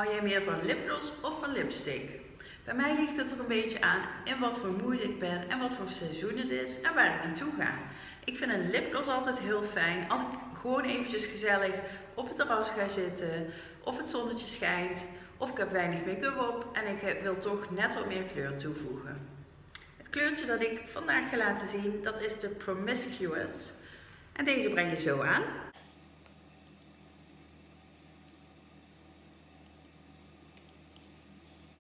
Hou jij meer van lipgloss of van lipstick? Bij mij ligt het er een beetje aan in wat voor moeite ik ben en wat voor seizoen het is en waar ik naartoe ga. Ik vind een lipgloss altijd heel fijn als ik gewoon eventjes gezellig op het terras ga zitten of het zonnetje schijnt of ik heb weinig make-up op en ik wil toch net wat meer kleur toevoegen. Het kleurtje dat ik vandaag ga laten zien dat is de Promiscuous en deze breng je zo aan.